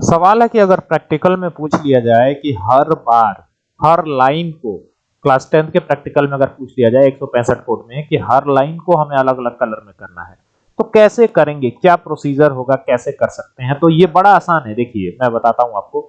सवाल है कि अगर प्रैक्टिकल में पूछ लिया जाए कि हर बार, हर लाइन को क्लास टेंथ के प्रैक्टिकल में अगर पूछ लिया जाए एक सौ पैंसठ कोड में कि हर लाइन को हमें अलग अलग कलर में करना है तो कैसे करेंगे? क्या प्रोसीजर होगा? कैसे कर सकते हैं? तो ये बड़ा आसान है। देखिए, मैं बताता हूँ आपको।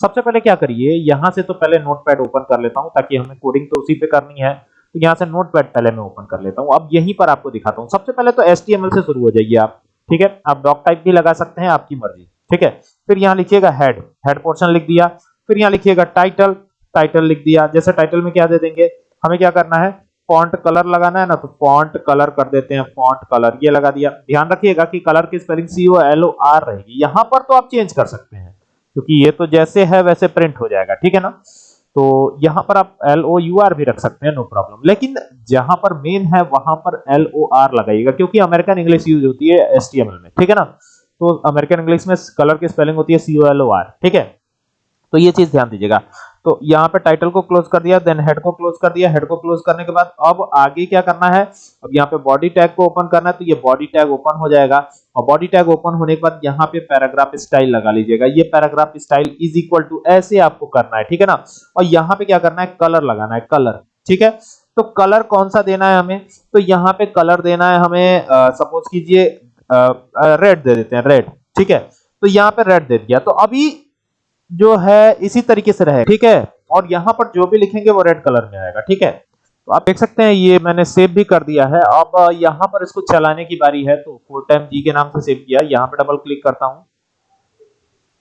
सबसे पहले क्या करिए? यहाँ से तो पहले नोटपैड ओपन कर लेता हूँ ताकि हमें कोडिंग तो उसी पे करनी है। तो यहाँ से नोटपैड पहले मैं ओपन कर लेता हूँ। अब यहीं पर आपको दिखाता हूँ। सबसे पहले तो एचटीएमएल से शुरू हो जाइए आप। ठीक है? आप डॉक टाइप भी लगा सकते हैं, आपकी मर्ज़ी। ठीक है? फिर यहाँ लिखिएगा हेड हेड पोर्शन लिख दिया। फिर यहाँ लिखिएगा टाइटल टाइटल लिख दिया। जैसे टाइटल में क्या दे देंगे? हमें क्या करना है? फॉन्ट कलर लगाना है ना तो फॉन्ट कलर कर देते हैं। फॉन्ट कलर ये लगा दिया। ध्यान रखिएगा कि कलर की spelling C O L O R रहेगी। यहाँ पर तो आप चेंज कर सकते हैं, क्योंकि ये तो जैसे है, वैसे प्रिंट हो जाएगा। ठीक है ना? तो यहाँ पर आप एल ओ यू आर भी रख सकते हैं नो प्रॉब्लम लेकिन जहाँ पर मेन है, वहाँ पर एल ओ आर लगाइएगा, क्योंकि अमेरिकन इंग्लिश यूज़ होती है एसटीएमएल में। ठीक है ना? तो अमेरिकन इंग्लिश में कलर की स्पेलिंग होती है सी ओ एल ओ आर ठीक है? तो ये चीज़ ध्यान दीजिएगा। तो यहाँ पे टाइटल को क्लोज कर दिया देन हेड को क्लोज कर दिया। हेड को क्लोज करने के बाद अब आगे क्या करना है? अब यहाँ पे बॉडी टैग को ओपन करना है तो ये बॉडी टैग ओपन हो जाएगा। और बॉडी टैग ओपन होने के बाद यहाँ पे पैराग्राफ स्टाइल लगा लीजिएगा। ये paragraph style is equal to ऐसे आपको करना है, ठीक है ना? और यहाँ पे क्या करना है? कलर लगाना है कलर ठीक है? तो कलर कौन सा देना है हमें? तो यहाँ पे कलर देना है हमें सपोज़ कीजिए रेड दे देते हैं रेड ठीक है? तो यहाँ पे रेड दे दिया। तो अभी जो है, इसी तरीके से रहे ठीक है? और यहाँ पर जो भी लिखेंगे, वो रेड कलर में आएगा, ठीक है? तो आप देख सकते हैं, ये मैंने सेव भी कर दिया है। अब यहाँ पर इसको चलाने की बारी है तो फोर टाइम जी के नाम से सेव किया। यहाँ पे डबल क्लिक करता हूँ।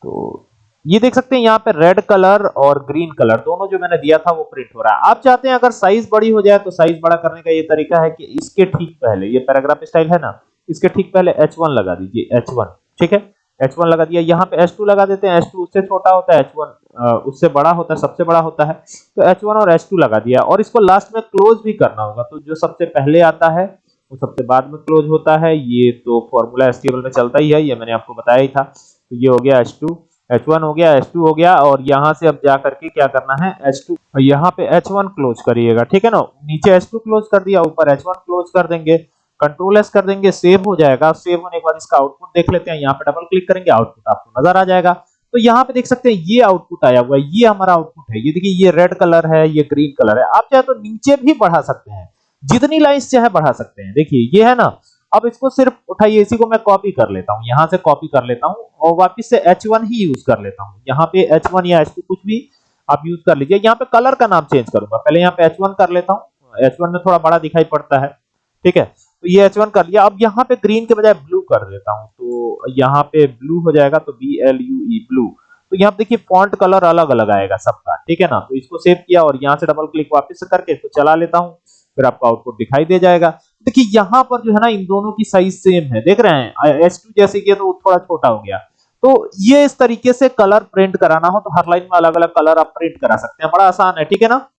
तो ये देख सकते हैं, यहाँ पे रेड कलर और ग्रीन कलर दोनों जो मैंने दिया था, वो प्रिंट हो रहा है। आप चाहते हैं, अगर साइज़ बड़ी हो जाए तो साइज़ बड़ा करने का ये तरीका है कि इसके ठीक पहले, ये पैराग्राफ स्टाइल है ना इसके ठीक पहले H1 लगा दीजिए H1 ठीक है? H1 लगा दिया, यहाँ पे H2 लगा देते हैं H2 उससे छोटा होता है H1 उससे बड़ा होता है, सबसे बड़ा होता है। तो H1 और H2 लगा दिया, और इसको लास्ट में क्लोज भी करना होगा। तो जो सबसे पहले आता है, वो सबसे बाद में क्लोज होता है। ये तो फॉर्मूला एसटीएमएल में चलता ही है, ये मैंने आपको बताया ही था। तो ये हो गया H2 H1 हो गया H2 हो गया, और यहाँ से अब जा करके क्या करना है H2 यहाँ पे H1 क्लोज करिएगा, ठीक है ना? नीचे H2 क्लोज कर दिया, ऊपर H1 क्लोज कर देंगे। कंट्रोल एस कर देंगे सेव हो जाएगा। सेव होने के बाद इसका आउटपुट देख लेते हैं। यहाँ पे डबल क्लिक करेंगे आउटपुट आपको नज़र आ जाएगा। तो यहाँ पे देख सकते हैं, ये आउटपुट आया हुआ है, ये हमारा आउटपुट है। ये देखिए, ये रेड कलर है, ये ग्रीन कलर है। आप चाहे तो नीचे भी बढ़ा सकते हैं। जितनी लाइन्स चाहे बढ़ा सकते हैं। देखिए, ये है ना? अब इसको सिर्फ़ उठाइए, इसी को मैं कॉपी कर लेता हूँ। यहाँ से कॉपी कर लेता हूँ और वापिस से H1 ही यूज़ कर लेता हूँ। यहाँ पे H1 या H2 कुछ भी आप यूज़ कर लीजिए। यहाँ पे कलर का नाम चेंज करूँगा। पहले यहाँ पे H1 कर लेता हूँ। H1 में थोड़ा बड़ा दिखाई पड़ता है। ठीक है? तो ये H1 कर लिया। अब यहाँ पे ग्रीन के बजाय ब्लू कर देता हूँ। तो यहाँ पे ब्लू हो जाएगा तो B L U E blue तो यहाँ पे देखिए फॉन्ट कलर अलग अलग आएगा सबका, ठीक है ना? तो इसको सेव किया और यहाँ से डबल क्लिक वापस करके इसको चला लेता हूँ। फिर आपका आउटपुट दिखाई दे जाएगा। देखिए यहाँ पर जो है ना, इन दोनों की साइज़ सेम है। देख रहे हैं? एस टू जैसे किया तो थोड़ा छोटा हो गया। तो ये इस तरीके से कलर प्रिंट कराना हो तो हर लाइन में अलग अलग कलर आप प्रिंट करा सकते हैं। बड़ा आसान है, ठीक है ना?